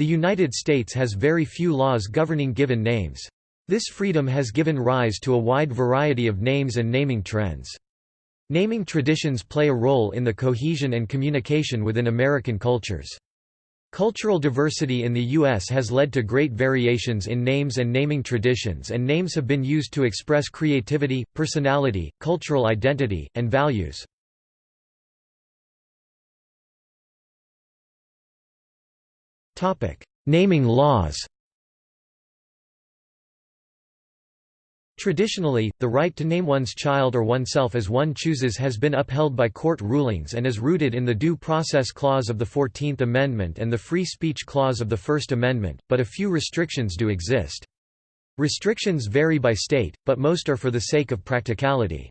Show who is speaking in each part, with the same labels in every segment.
Speaker 1: The United States has very few laws governing given names. This freedom has given rise to a wide variety of names and naming trends. Naming traditions play a role in the cohesion and communication within American cultures. Cultural diversity in the U.S. has led to great variations in names and naming traditions and names have been used to express creativity, personality, cultural identity, and values. Naming laws Traditionally, the right to name one's child or oneself as one chooses has been upheld by court rulings and is rooted in the Due Process Clause of the Fourteenth Amendment and the Free Speech Clause of the First Amendment, but a few restrictions do exist. Restrictions vary by state, but most are for the sake of practicality.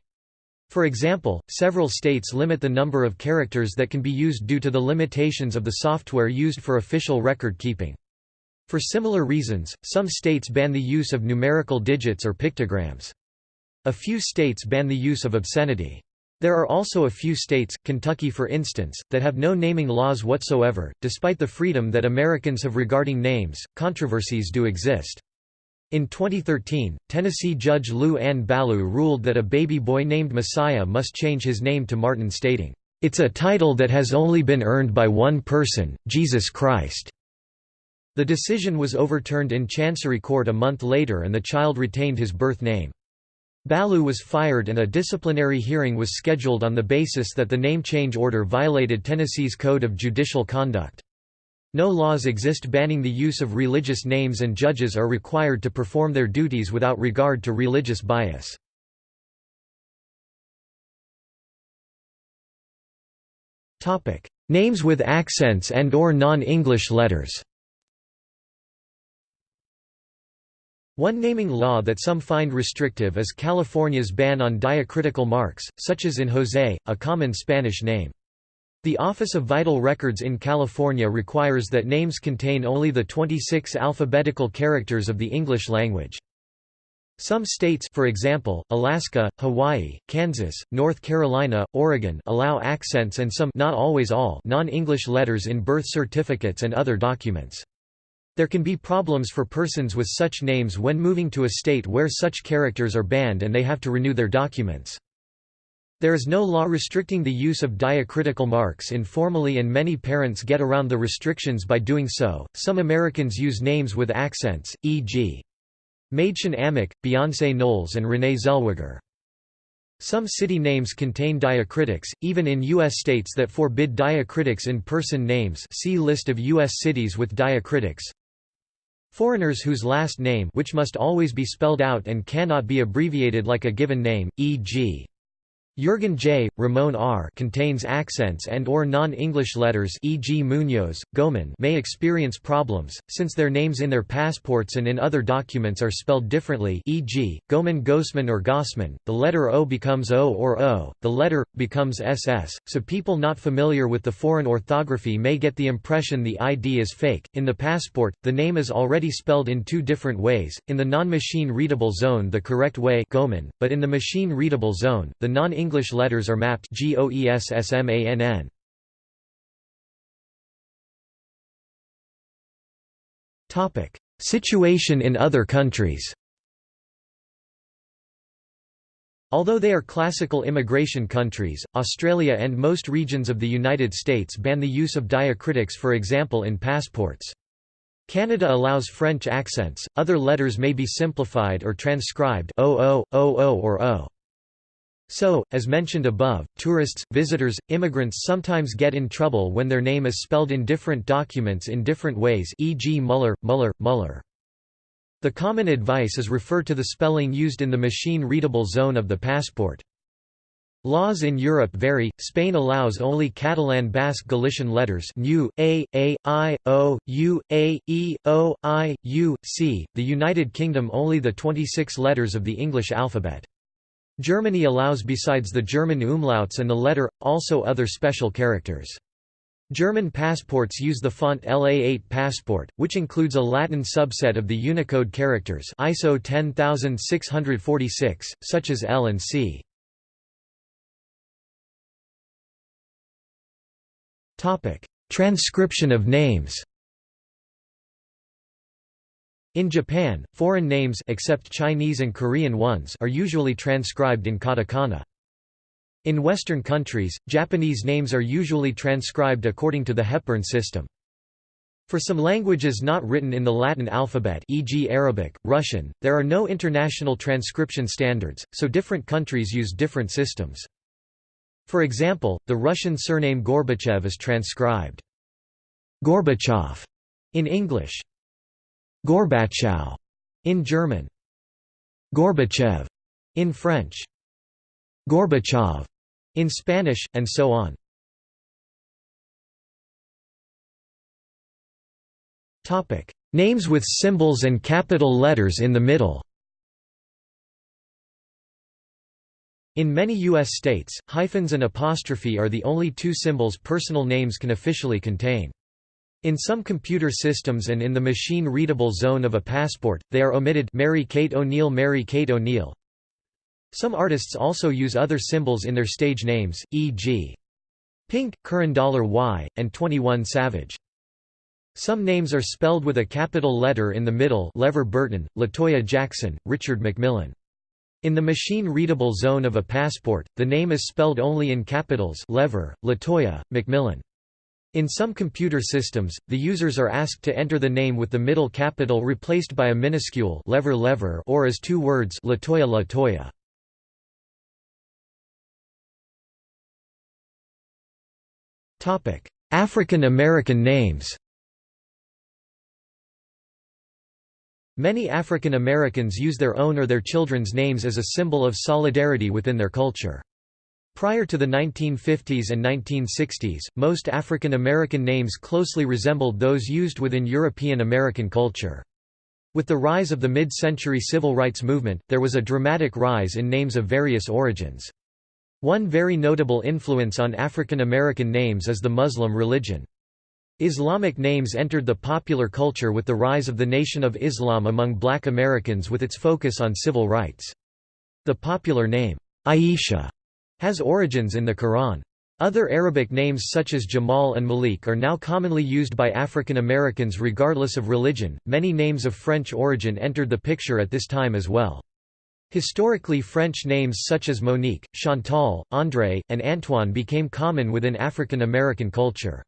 Speaker 1: For example, several states limit the number of characters that can be used due to the limitations of the software used for official record keeping. For similar reasons, some states ban the use of numerical digits or pictograms. A few states ban the use of obscenity. There are also a few states, Kentucky for instance, that have no naming laws whatsoever. Despite the freedom that Americans have regarding names, controversies do exist. In 2013, Tennessee Judge Lu Ann Ballew ruled that a baby boy named Messiah must change his name to Martin stating, "...it's a title that has only been earned by one person, Jesus Christ." The decision was overturned in Chancery Court a month later and the child retained his birth name. Ballew was fired and a disciplinary hearing was scheduled on the basis that the name change order violated Tennessee's Code of Judicial Conduct. No laws exist banning the use of religious names and judges are required to perform their duties without regard to religious bias. Names with accents and or non-English letters One naming law that some find restrictive is California's ban on diacritical marks, such as in José, a common Spanish name. The Office of Vital Records in California requires that names contain only the 26 alphabetical characters of the English language. Some states for example, Alaska, Hawaii, Kansas, North Carolina, Oregon allow accents and some not always all non-English letters in birth certificates and other documents. There can be problems for persons with such names when moving to a state where such characters are banned and they have to renew their documents. There is no law restricting the use of diacritical marks informally and many parents get around the restrictions by doing so. Some Americans use names with accents, e.g. Mädchen Amick, Beyoncé Knowles and Renee Zellweger. Some city names contain diacritics, even in U.S. states that forbid diacritics in person names see List of U.S. cities with diacritics. Foreigners whose last name which must always be spelled out and cannot be abbreviated like a given name, e.g. Jürgen J. Ramon R. contains accents and or non-English letters e.g. Munoz, Goman may experience problems, since their names in their passports and in other documents are spelled differently e.g., Goman Gosman or Gossman, the letter O becomes O or O, the letter, becomes SS, so people not familiar with the foreign orthography may get the impression the ID is fake. In the passport, the name is already spelled in two different ways, in the non-machine readable zone the correct way Goman, but in the machine readable zone, the non-English English letters are mapped GOESSMANN. Topic: Situation in other countries. Although they are classical immigration countries, Australia and most regions of the United States ban the use of diacritics for example in passports. Canada allows French accents, other letters may be simplified or transcribed OO, OO or O. So, as mentioned above, tourists, visitors, immigrants sometimes get in trouble when their name is spelled in different documents in different ways e.g. Muller, Muller, Muller. The common advice is refer to the spelling used in the machine-readable zone of the passport. Laws in Europe vary. Spain allows only Catalan Basque Galician letters nu, a, a, i, o, u, a, e, o, i, u, c. The United Kingdom only the 26 letters of the English alphabet. Germany allows besides the German umlauts and the letter, also other special characters. German passports use the font LA8 passport, which includes a Latin subset of the Unicode characters ISO 10646, such as L and C. Transcription of names In Japan, foreign names except Chinese and Korean ones are usually transcribed in katakana. In Western countries, Japanese names are usually transcribed according to the Hepburn system. For some languages not written in the Latin alphabet e.g. Arabic, Russian, there are no international transcription standards, so different countries use different systems. For example, the Russian surname Gorbachev is transcribed Gorbachev in English, Gorbachev in German, Gorbachev in French, Gorbachev in Spanish, and so on. Topic: Names with symbols and capital letters in the middle In many U.S. states, hyphens and apostrophe are the only two symbols personal names can officially contain. In some computer systems and in the machine-readable zone of a passport, they are omitted Mary Kate O'Neill Mary Kate O'Neill Some artists also use other symbols in their stage names, e.g. Pink, Curran Y, and 21 Savage. Some names are spelled with a capital letter in the middle LeVar Burton, LaToya Jackson, Richard McMillan. In the machine-readable zone of a passport, the name is spelled only in capitals LeVar, Latoya, McMillan. In some computer systems, the users are asked to enter the name with the middle capital replaced by a minuscule lever lever or as two words Latoya Latoya. Topic: African American names Many African Americans use their own or their children's names as a symbol of solidarity within their culture. Prior to the 1950s and 1960s, most African American names closely resembled those used within European American culture. With the rise of the mid-century civil rights movement, there was a dramatic rise in names of various origins. One very notable influence on African American names is the Muslim religion. Islamic names entered the popular culture with the rise of the Nation of Islam among black Americans with its focus on civil rights. The popular name, Aisha, has origins in the Quran. Other Arabic names such as Jamal and Malik are now commonly used by African Americans regardless of religion. Many names of French origin entered the picture at this time as well. Historically French names such as Monique, Chantal, André, and Antoine became common within African American culture.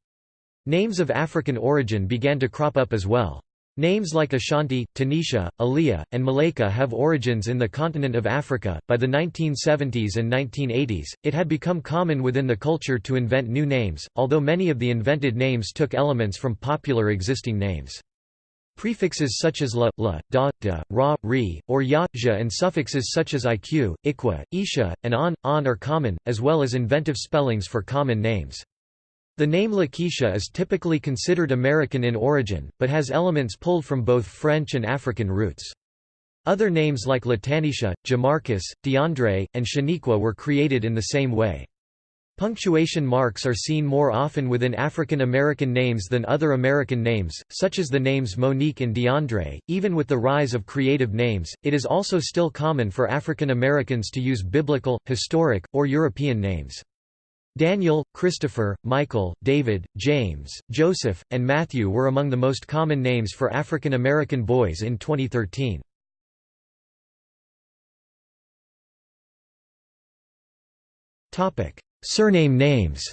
Speaker 1: Names of African origin began to crop up as well. Names like Ashanti, Tanisha, Aliyah, and Malaika have origins in the continent of Africa. By the 1970s and 1980s, it had become common within the culture to invent new names, although many of the invented names took elements from popular existing names. Prefixes such as la, la, da, da, ra, ri, or ya, ja and suffixes such as iq, ikwa, isha, and on, on are common, as well as inventive spellings for common names. The name Lakeisha is typically considered American in origin, but has elements pulled from both French and African roots. Other names like Latanisha, Jamarcus, DeAndre, and Shaniqua were created in the same way. Punctuation marks are seen more often within African American names than other American names, such as the names Monique and DeAndre. Even with the rise of creative names, it is also still common for African Americans to use biblical, historic, or European names. Daniel, Christopher, Michael, David, James, Joseph, and Matthew were among the most common names for African American boys in 2013. Surname names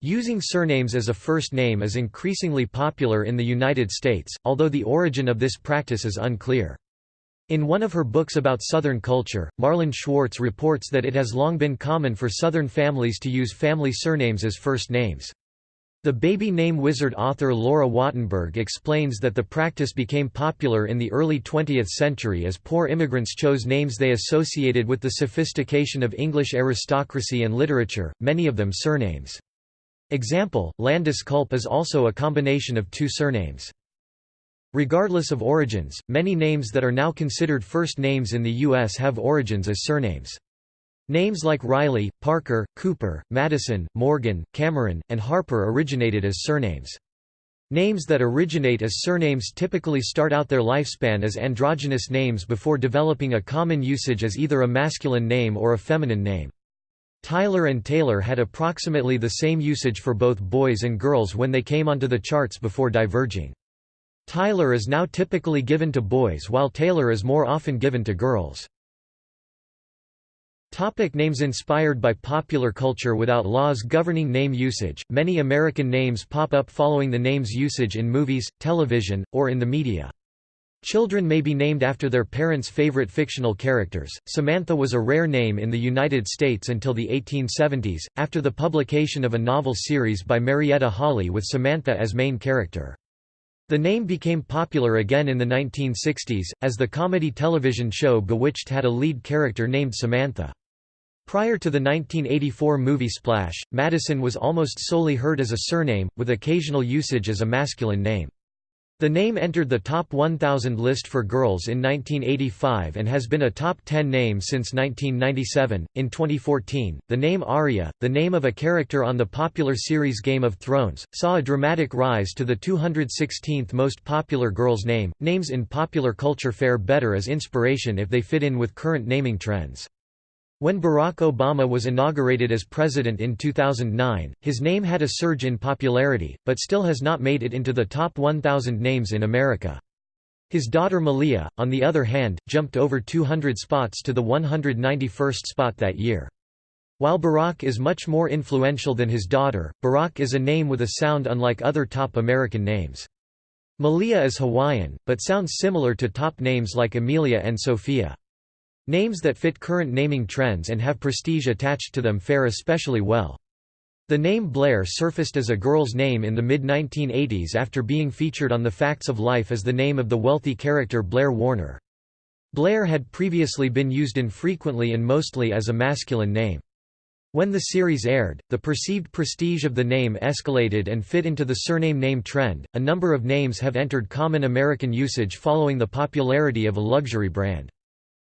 Speaker 1: Using surnames as a first name is increasingly popular in the United States, although the origin of this practice is unclear. In one of her books about Southern culture, Marlyn Schwartz reports that it has long been common for Southern families to use family surnames as first names. The baby name wizard author Laura Wattenberg explains that the practice became popular in the early 20th century as poor immigrants chose names they associated with the sophistication of English aristocracy and literature, many of them surnames. Example, Landis Culp is also a combination of two surnames. Regardless of origins, many names that are now considered first names in the U.S. have origins as surnames. Names like Riley, Parker, Cooper, Madison, Morgan, Cameron, and Harper originated as surnames. Names that originate as surnames typically start out their lifespan as androgynous names before developing a common usage as either a masculine name or a feminine name. Tyler and Taylor had approximately the same usage for both boys and girls when they came onto the charts before diverging. Tyler is now typically given to boys while Taylor is more often given to girls. Topic names Inspired by popular culture without laws governing name usage, many American names pop up following the name's usage in movies, television, or in the media. Children may be named after their parents' favorite fictional characters. Samantha was a rare name in the United States until the 1870s, after the publication of a novel series by Marietta Holley with Samantha as main character. The name became popular again in the 1960s, as the comedy television show Bewitched had a lead character named Samantha. Prior to the 1984 movie Splash, Madison was almost solely heard as a surname, with occasional usage as a masculine name. The name entered the Top 1000 list for girls in 1985 and has been a top 10 name since 1997. In 2014, the name Arya, the name of a character on the popular series Game of Thrones, saw a dramatic rise to the 216th most popular girl's name. Names in popular culture fare better as inspiration if they fit in with current naming trends. When Barack Obama was inaugurated as president in 2009, his name had a surge in popularity, but still has not made it into the top 1,000 names in America. His daughter Malia, on the other hand, jumped over 200 spots to the 191st spot that year. While Barack is much more influential than his daughter, Barack is a name with a sound unlike other top American names. Malia is Hawaiian, but sounds similar to top names like Amelia and Sophia. Names that fit current naming trends and have prestige attached to them fare especially well. The name Blair surfaced as a girl's name in the mid-1980s after being featured on The Facts of Life as the name of the wealthy character Blair Warner. Blair had previously been used infrequently and mostly as a masculine name. When the series aired, the perceived prestige of the name escalated and fit into the surname name trend. A number of names have entered common American usage following the popularity of a luxury brand.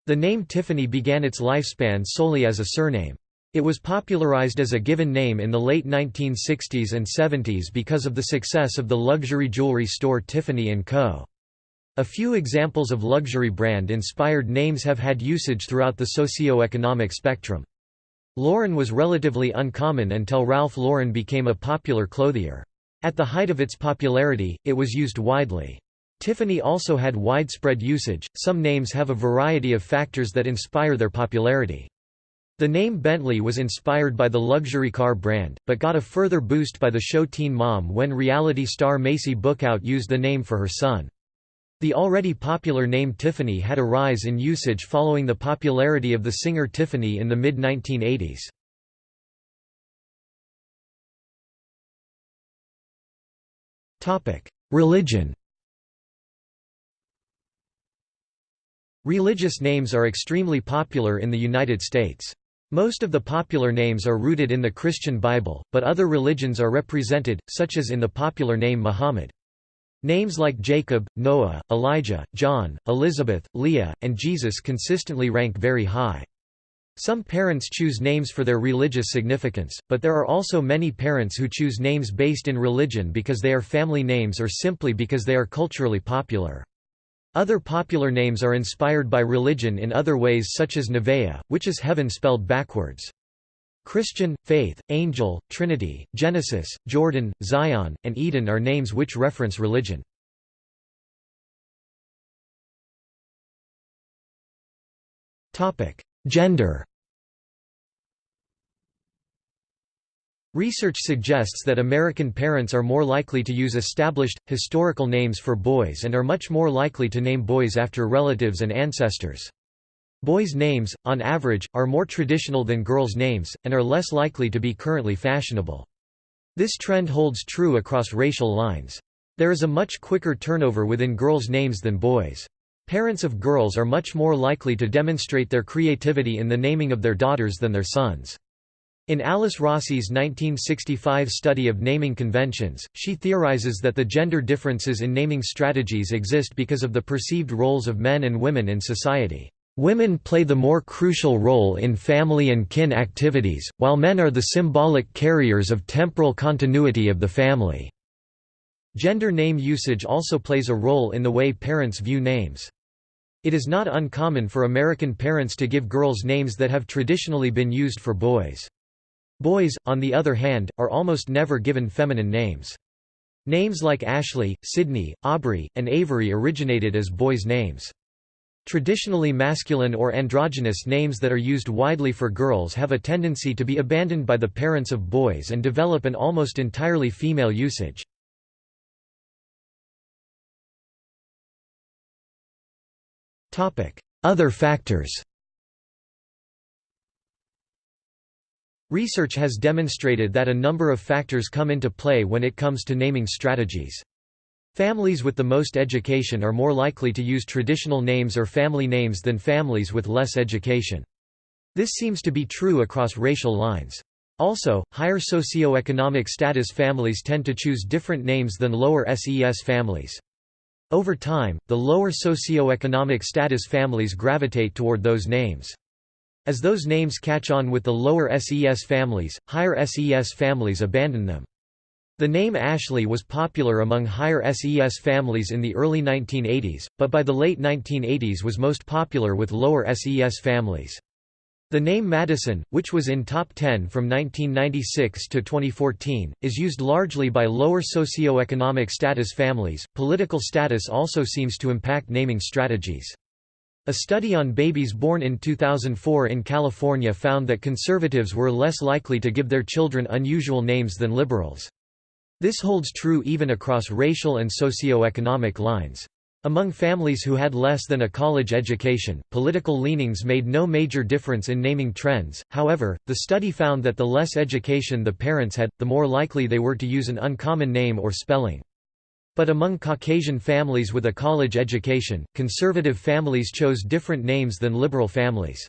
Speaker 1: The name Tiffany began its lifespan solely as a surname. It was popularized as a given name in the late 1960s and 70s because of the success of the luxury jewelry store Tiffany & Co. A few examples of luxury brand-inspired names have had usage throughout the socio-economic spectrum. Lauren was relatively uncommon until Ralph Lauren became a popular clothier. At the height of its popularity, it was used widely. Tiffany also had widespread usage. Some names have a variety of factors that inspire their popularity. The name Bentley was inspired by the luxury car brand, but got a further boost by the show Teen Mom when reality star Maci Bookout used the name for her son. The already popular name Tiffany had a rise in usage following the popularity of the singer Tiffany in the mid-1980s. Religion Religious names are extremely popular in the United States. Most of the popular names are rooted in the Christian Bible, but other religions are represented, such as in the popular name Muhammad. Names like Jacob, Noah, Elijah, John, Elizabeth, Leah, and Jesus consistently rank very high. Some parents choose names for their religious significance, but there are also many parents who choose names based in religion because they are family names or simply because they are culturally popular. Other popular names are inspired by religion in other ways such as Nevaeh, which is heaven spelled backwards. Christian, Faith, Angel, Trinity, Genesis, Jordan, Zion, and Eden are names which reference religion. Gender Research suggests that American parents are more likely to use established, historical names for boys and are much more likely to name boys after relatives and ancestors. Boys' names, on average, are more traditional than girls' names, and are less likely to be currently fashionable. This trend holds true across racial lines. There is a much quicker turnover within girls' names than boys'. Parents of girls are much more likely to demonstrate their creativity in the naming of their daughters than their sons. In Alice Rossi's 1965 study of naming conventions, she theorizes that the gender differences in naming strategies exist because of the perceived roles of men and women in society. Women play the more crucial role in family and kin activities, while men are the symbolic carriers of temporal continuity of the family. Gender name usage also plays a role in the way parents view names. It is not uncommon for American parents to give girls names that have traditionally been used for boys. Boys, on the other hand, are almost never given feminine names. Names like Ashley, Sydney, Aubrey, and Avery originated as boys' names. Traditionally masculine or androgynous names that are used widely for girls have a tendency to be abandoned by the parents of boys and develop an almost entirely female usage. Other factors Research has demonstrated that a number of factors come into play when it comes to naming strategies. Families with the most education are more likely to use traditional names or family names than families with less education. This seems to be true across racial lines. Also, higher socioeconomic status families tend to choose different names than lower SES families. Over time, the lower socioeconomic status families gravitate toward those names. As those names catch on with the lower SES families, higher SES families abandon them. The name Ashley was popular among higher SES families in the early 1980s, but by the late 1980s was most popular with lower SES families. The name Madison, which was in top 10 from 1996 to 2014, is used largely by lower socioeconomic status families. Political status also seems to impact naming strategies. A study on babies born in 2004 in California found that conservatives were less likely to give their children unusual names than liberals. This holds true even across racial and socioeconomic lines. Among families who had less than a college education, political leanings made no major difference in naming trends, however, the study found that the less education the parents had, the more likely they were to use an uncommon name or spelling. But among Caucasian families with a college education, conservative families chose different names than liberal families.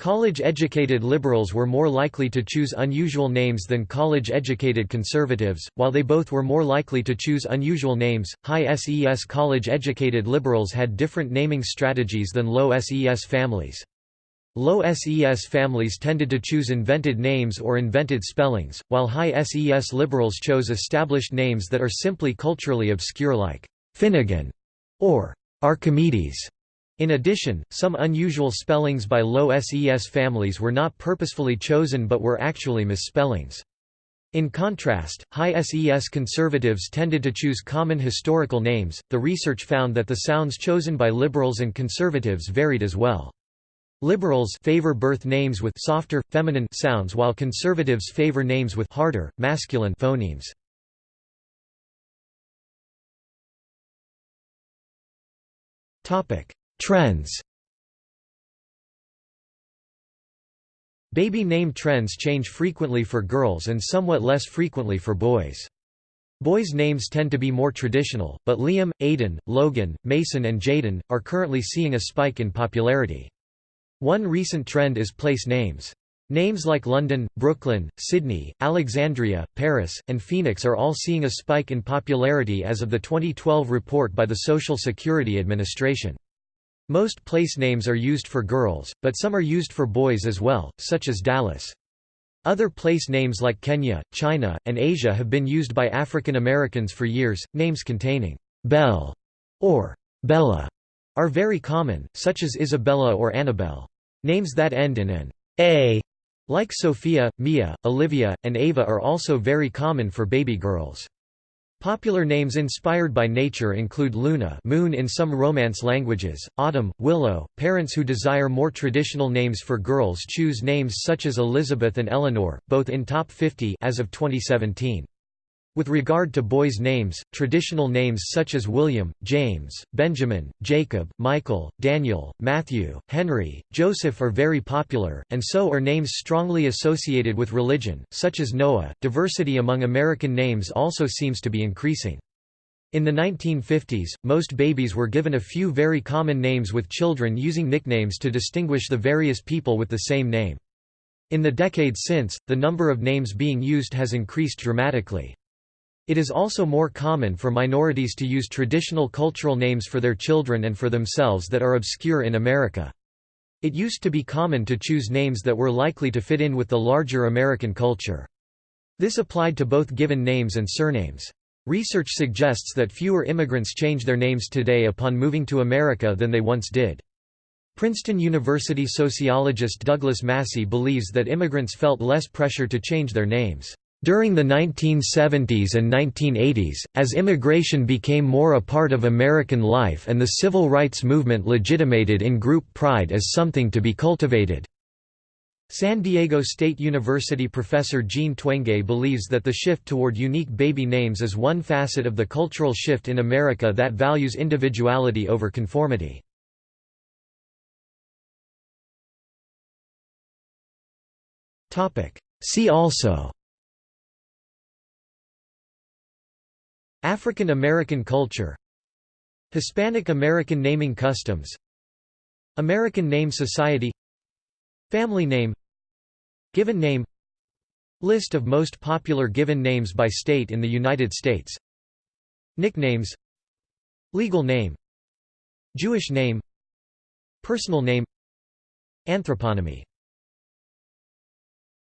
Speaker 1: College-educated liberals were more likely to choose unusual names than college-educated conservatives, while they both were more likely to choose unusual names. High SES college-educated liberals had different naming strategies than low SES families. Low SES families tended to choose invented names or invented spellings, while high SES liberals chose established names that are simply culturally obscure like Finnegan or Archimedes. In addition, some unusual spellings by low SES families were not purposefully chosen but were actually misspellings. In contrast, high SES conservatives tended to choose common historical names. The research found that the sounds chosen by liberals and conservatives varied as well. Liberals favor birth names with softer, feminine sounds while conservatives favor names with harder, masculine phonemes. Trends Baby name trends change frequently for girls and somewhat less frequently for boys. Boys' names tend to be more traditional, but Liam, Aiden, Logan, Mason and Jaden, are currently seeing a spike in popularity. One recent trend is place names. Names like London, Brooklyn, Sydney, Alexandria, Paris, and Phoenix are all seeing a spike in popularity as of the 2012 report by the Social Security Administration. Most place names are used for girls, but some are used for boys as well, such as Dallas. Other place names like Kenya, China, and Asia have been used by African Americans for years. Names containing Belle or Bella are very common, such as Isabella or Annabelle. Names that end in an A, like Sophia, Mia, Olivia, and Ava, are also very common for baby girls. Popular names inspired by nature include Luna moon in some Romance languages, Autumn, Willow. Parents who desire more traditional names for girls choose names such as Elizabeth and Eleanor, both in top 50 as of 2017. With regard to boys' names, traditional names such as William, James, Benjamin, Jacob, Michael, Daniel, Matthew, Henry, Joseph are very popular, and so are names strongly associated with religion, such as Noah. Diversity among American names also seems to be increasing. In the 1950s, most babies were given a few very common names with children using nicknames to distinguish the various people with the same name. In the decades since, the number of names being used has increased dramatically. It is also more common for minorities to use traditional cultural names for their children and for themselves that are obscure in America. It used to be common to choose names that were likely to fit in with the larger American culture. This applied to both given names and surnames. Research suggests that fewer immigrants change their names today upon moving to America than they once did. Princeton University sociologist Douglas Massey believes that immigrants felt less pressure to change their names. During the 1970s and 1980s, as immigration became more a part of American life and the civil rights movement legitimated in-group pride as something to be cultivated. San Diego State University professor Jean Twenge believes that the shift toward unique baby names is one facet of the cultural shift in America that values individuality over conformity. See also African American culture Hispanic American naming customs American Name Society Family name Given name List of most popular given names by state in the United States Nicknames Legal name Jewish name Personal name Anthroponymy